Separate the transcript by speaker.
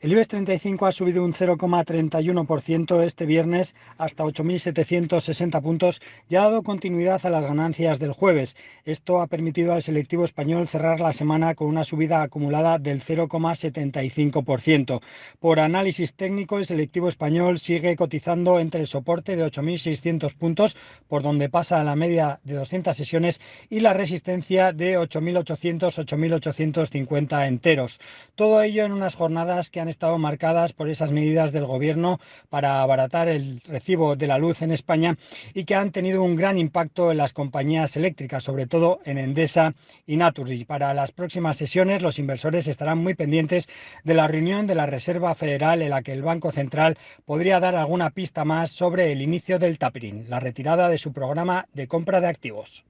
Speaker 1: El IBEX 35 ha subido un 0,31% este viernes hasta 8.760 puntos y ha dado continuidad a las ganancias del jueves. Esto ha permitido al selectivo español cerrar la semana con una subida acumulada del 0,75%. Por análisis técnico, el selectivo español sigue cotizando entre el soporte de 8.600 puntos, por donde pasa la media de 200 sesiones, y la resistencia de 8.800-8.850 enteros. Todo ello en unas jornadas que han estado marcadas por esas medidas del gobierno para abaratar el recibo de la luz en España y que han tenido un gran impacto en las compañías eléctricas, sobre todo en Endesa y Naturgy. Para las próximas sesiones los inversores estarán muy pendientes de la reunión de la Reserva Federal en la que el Banco Central podría dar alguna pista más sobre el inicio del tapering, la retirada de su programa de compra de activos.